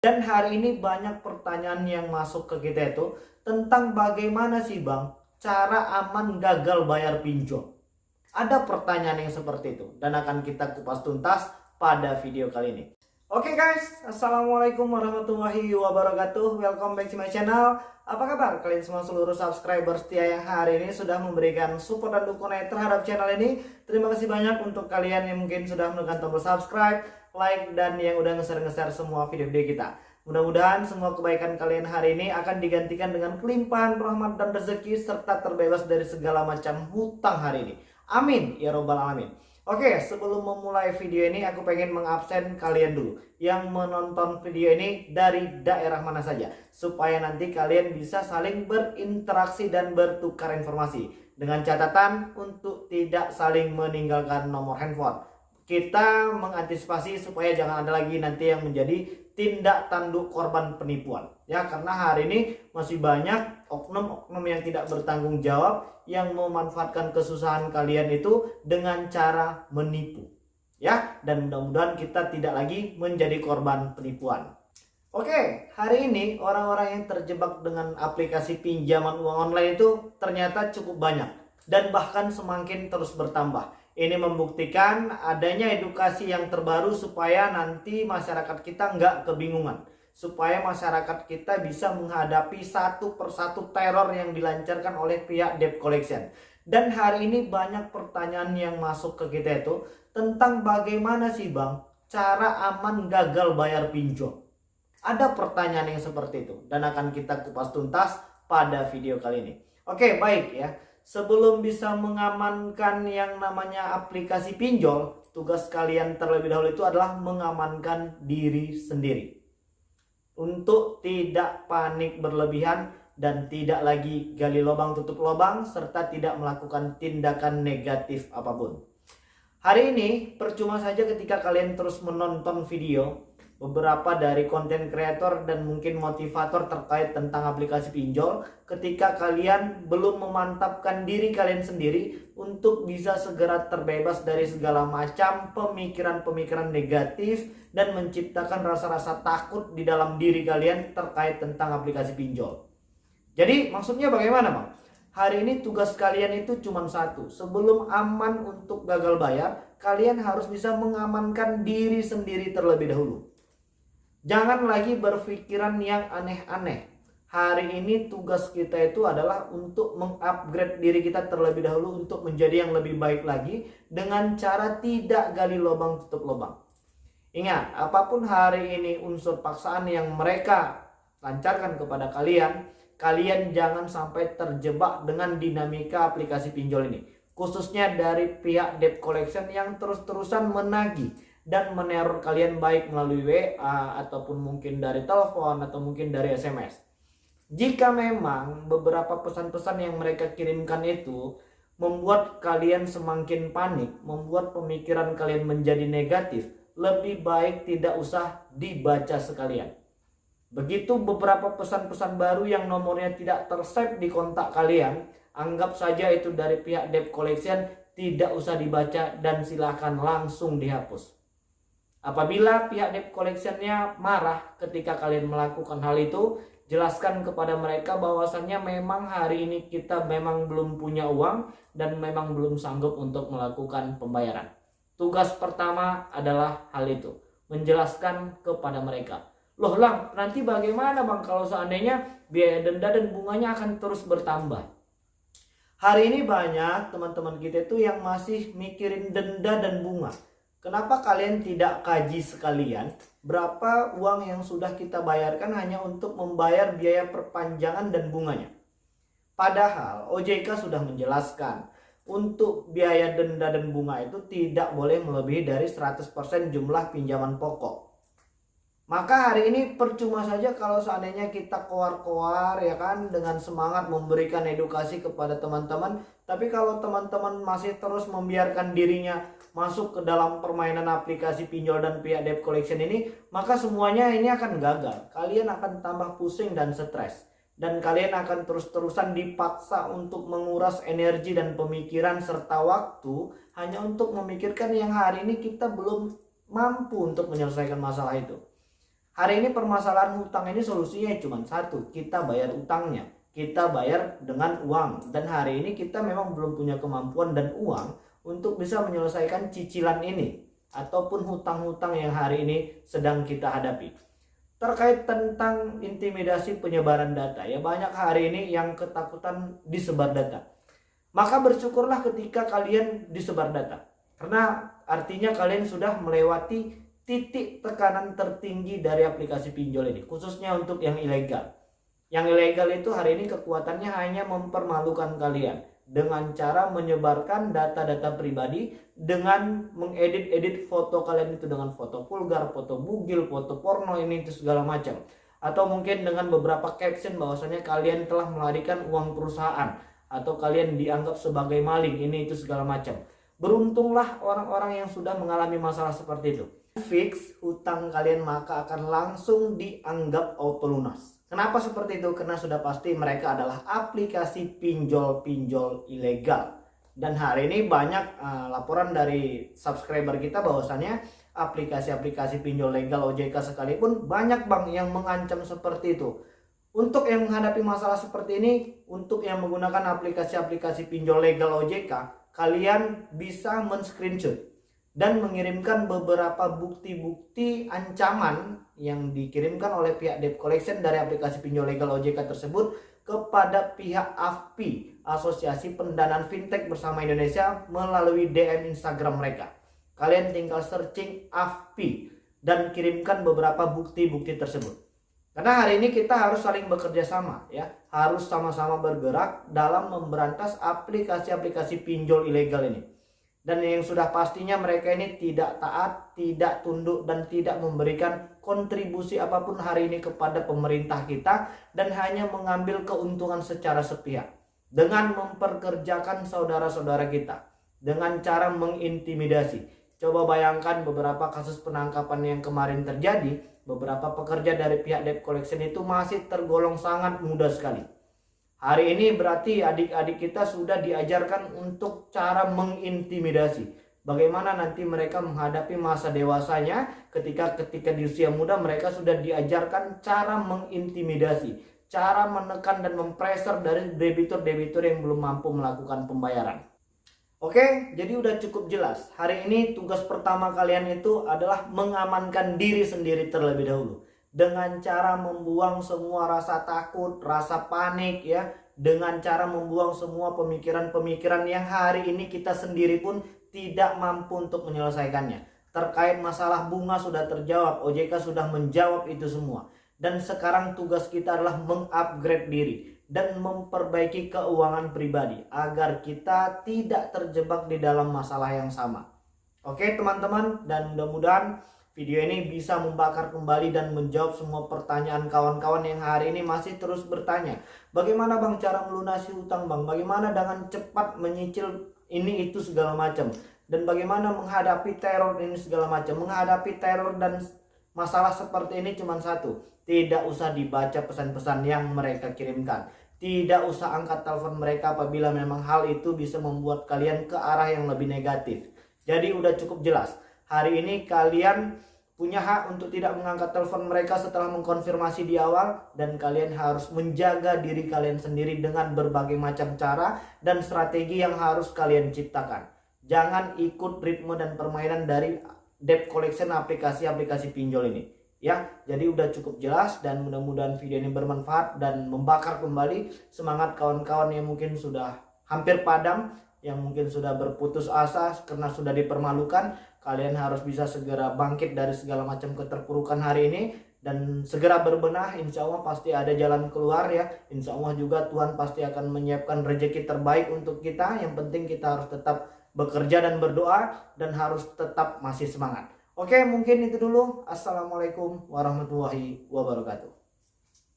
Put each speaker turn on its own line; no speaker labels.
Dan hari ini banyak pertanyaan yang masuk ke kita itu tentang bagaimana sih bang cara aman gagal bayar pinjol. Ada pertanyaan yang seperti itu dan akan kita kupas tuntas pada video kali ini. Oke okay guys, Assalamualaikum warahmatullahi wabarakatuh Welcome back to my channel Apa kabar kalian semua seluruh subscriber setia yang hari ini sudah memberikan support dan dukungan terhadap channel ini Terima kasih banyak untuk kalian yang mungkin sudah menekan tombol subscribe like, dan yang udah nge-share-nge-share semua video-video kita. Mudah-mudahan semua kebaikan kalian hari ini akan digantikan dengan kelimpahan rahmat dan rezeki serta terbebas dari segala macam hutang hari ini. Amin ya robbal alamin. Oke, sebelum memulai video ini aku pengen mengabsen kalian dulu yang menonton video ini dari daerah mana saja supaya nanti kalian bisa saling berinteraksi dan bertukar informasi dengan catatan untuk tidak saling meninggalkan nomor handphone kita mengantisipasi supaya jangan ada lagi nanti yang menjadi tindak tanduk korban penipuan. Ya karena hari ini masih banyak oknum-oknum yang tidak bertanggung jawab yang memanfaatkan kesusahan kalian itu dengan cara menipu. Ya dan mudah-mudahan kita tidak lagi menjadi korban penipuan. Oke, hari ini orang-orang yang terjebak dengan aplikasi pinjaman uang online itu ternyata cukup banyak dan bahkan semakin terus bertambah. Ini membuktikan adanya edukasi yang terbaru supaya nanti masyarakat kita nggak kebingungan. Supaya masyarakat kita bisa menghadapi satu persatu teror yang dilancarkan oleh pihak debt collection. Dan hari ini banyak pertanyaan yang masuk ke kita itu tentang bagaimana sih bang cara aman gagal bayar pinjol. Ada pertanyaan yang seperti itu dan akan kita kupas tuntas pada video kali ini. Oke baik ya sebelum bisa mengamankan yang namanya aplikasi pinjol, tugas kalian terlebih dahulu itu adalah mengamankan diri sendiri. Untuk tidak panik berlebihan dan tidak lagi gali lubang tutup lubang serta tidak melakukan tindakan negatif apa pun. Hari ini percuma saja ketika kalian terus menonton video beberapa dari konten kreator dan mungkin motivator terkait tentang aplikasi pinjol ketika kalian belum memantapkan diri kalian sendiri untuk bisa segera terbebas dari segala macam pemikiran-pemikiran negatif dan menciptakan rasa-rasa takut di dalam diri kalian terkait tentang aplikasi pinjol. Jadi maksudnya bagaimana bang? Hari ini tugas kalian itu cuma satu. Sebelum aman untuk gagal bayar, kalian harus bisa mengamankan diri sendiri terlebih dahulu. Jangan lagi berpikiran yang aneh-aneh. Hari ini tugas kita itu adalah untuk mengupgrade diri kita terlebih dahulu untuk menjadi yang lebih baik lagi dengan cara tidak gali lubang tutup lubang. Ingat, apa pun hari ini unsur paksaan yang mereka lancarkan kepada kalian, kalian jangan sampai terjebak dengan dinamika aplikasi pinjol ini. Khususnya dari pihak debt collection yang terus-terusan menagih dan meneror kalian baik melalui WA ataupun mungkin dari telepon atau mungkin dari SMS. Jika memang beberapa pesan-pesan yang mereka kirimkan itu membuat kalian semakin panik, membuat pemikiran kalian menjadi negatif, lebih baik tidak usah dibaca sekalian. Begitu beberapa pesan-pesan baru yang nomornya tidak tersave di kontak kalian, anggap saja itu dari pihak debt collection, tidak usah dibaca dan silahkan langsung dihapus. Apabila pihak debt collectionnya marah ketika kalian melakukan hal itu, jelaskan kepada mereka bahwasannya memang hari ini kita memang belum punya uang dan memang belum sanggup untuk melakukan pembayaran. Tugas pertama adalah hal itu, menjelaskan kepada mereka. Loh lang, nanti bagaimana bang kalau seandainya biaya denda dan bunganya akan terus bertambah? Hari ini banyak teman-teman kita itu yang masih mikirin denda dan bunga Kenapa kalian tidak kaji sekalian berapa uang yang sudah kita bayarkan hanya untuk membayar biaya perpanjangan dan bunganya? Padahal OJK sudah menjelaskan untuk biaya denda dan bunga itu tidak boleh melebihi dari 100% jumlah pinjaman pokok. Maka hari ini percuma saja kalau seandainya kita koar-koar ya kan dengan semangat memberikan edukasi kepada teman-teman. Tapi kalau teman-teman masih terus membiarkan dirinya masuk ke dalam permainan aplikasi pinjol dan pihak debt collection ini, maka semuanya ini akan gagal. Kalian akan tambah pusing dan stres. Dan kalian akan terus-terusan dipaksa untuk menguras energi dan pemikiran serta waktu hanya untuk memikirkan yang hari ini kita belum mampu untuk menyelesaikan masalah itu. hari ini permasalahan hutang ini solusinya cuma satu kita bayar utangnya kita bayar dengan uang dan hari ini kita memang belum punya kemampuan dan uang untuk bisa menyelesaikan cicilan ini ataupun hutang-hutang yang hari ini sedang kita hadapi. Terkait tentang intimidasi penyebaran data ya banyak hari ini yang ketakutan disebar data. Maka bersyukurlah ketika kalian disebar data. Karena artinya kalian sudah melewati titik tekanan tertinggi dari aplikasi pinjol ini khususnya untuk yang ilegal. Yang ilegal itu hari ini kekuatannya hanya mempermalukan kalian dengan cara menyebarkan data-data pribadi dengan mengedit-edit foto kalian itu dengan foto vulgar, foto bugil, foto porno ini itu segala macam. Atau mungkin dengan beberapa caption bahwasanya kalian telah melarikan uang perusahaan atau kalian dianggap sebagai maling ini itu segala macam. Beruntunglah orang-orang yang sudah mengalami masalah seperti itu. Fix hutang kalian maka akan langsung dianggap auto lunas. Kenapa seperti itu? Karena sudah pasti mereka adalah aplikasi pinjol-pinjol ilegal. Dan hari ini banyak uh, laporan dari subscriber kita bahwasannya aplikasi-aplikasi pinjol legal OJK sekalipun banyak bank yang mengancam seperti itu. Untuk yang menghadapi masalah seperti ini, untuk yang menggunakan aplikasi-aplikasi pinjol legal OJK, kalian bisa men-screenshot dan mengirimkan beberapa bukti-bukti ancaman yang dikirimkan oleh pihak debt collection dari aplikasi pinjol legal OJK tersebut kepada pihak AFPI, Asosiasi Pendanaan Fintech Bersama Indonesia melalui DM Instagram mereka. Kalian tinggal searching AFPI dan kirimkan beberapa bukti-bukti tersebut. Karena hari ini kita harus saling bekerja sama ya, harus sama-sama bergerak dalam memberantas aplikasi-aplikasi pinjol ilegal ini dan yang sudah pastinya mereka ini tidak taat, tidak tunduk dan tidak memberikan kontribusi apa pun hari ini kepada pemerintah kita dan hanya mengambil keuntungan secara sepihak dengan memperkerjakan saudara-saudara kita dengan cara mengintimidasi. Coba bayangkan beberapa kasus penangkapan yang kemarin terjadi, beberapa pekerja dari pihak debt collection itu masih tergolong sangat mudah sekali Hari ini berarti adik-adik kita sudah diajarkan untuk cara mengintimidasi. Bagaimana nanti mereka menghadapi masa dewasanya ketika ketika di usia muda mereka sudah diajarkan cara mengintimidasi, cara menekan dan mempreser dari debitur-debitur yang belum mampu melakukan pembayaran. Oke, jadi udah cukup jelas. Hari ini tugas pertama kalian itu adalah mengamankan diri sendiri terlebih dahulu dengan cara membuang semua rasa takut, rasa panik ya, dengan cara membuang semua pemikiran-pemikiran yang hari ini kita sendiri pun tidak mampu untuk menyelesaikannya. Terkait masalah bunga sudah terjawab, OJK sudah menjawab itu semua. Dan sekarang tugas kita adalah mengupgrade diri dan memperbaiki keuangan pribadi agar kita tidak terjebak di dalam masalah yang sama. Oke teman-teman dan mudah-mudahan Video ini bisa membakar kembali dan menjawab semua pertanyaan kawan-kawan yang hari ini masih terus bertanya. Bagaimana bang cara melunasi utang bang? Bagaimana dengan cepat menyicil ini itu segala macam? Dan bagaimana menghadapi teror ini segala macam? Menghadapi teror dan masalah seperti ini cuma satu. Tidak usah dibaca pesan-pesan yang mereka kirimkan. Tidak usah angkat telepon mereka apabila memang hal itu bisa membuat kalian ke arah yang lebih negatif. Jadi udah cukup jelas hari ini kalian punya hak untuk tidak mengangkat telepon mereka setelah mengkonfirmasi di awal dan kalian harus menjaga diri kalian sendiri dengan berbagai macam cara dan strategi yang harus kalian ciptakan. Jangan ikut ritme dan permainan dari debt collection aplikasi-aplikasi pinjol ini. Ya, jadi udah cukup jelas dan mudah-mudahan video ini bermanfaat dan membakar kembali semangat kawan-kawan yang mungkin sudah hampir padam, yang mungkin sudah berputus asa karena sudah dipermalukan kalian harus bisa segera bangkit dari segala macam keterpurukan hari ini dan segera berbenah. Insya Allah pasti ada jalan keluar ya. Insya Allah juga Tuhan pasti akan menyiapkan rezeki terbaik untuk kita. Yang penting kita harus tetap bekerja dan berdoa dan harus tetap masih semangat. Oke mungkin itu dulu. Assalamualaikum warahmatullahi wabarakatuh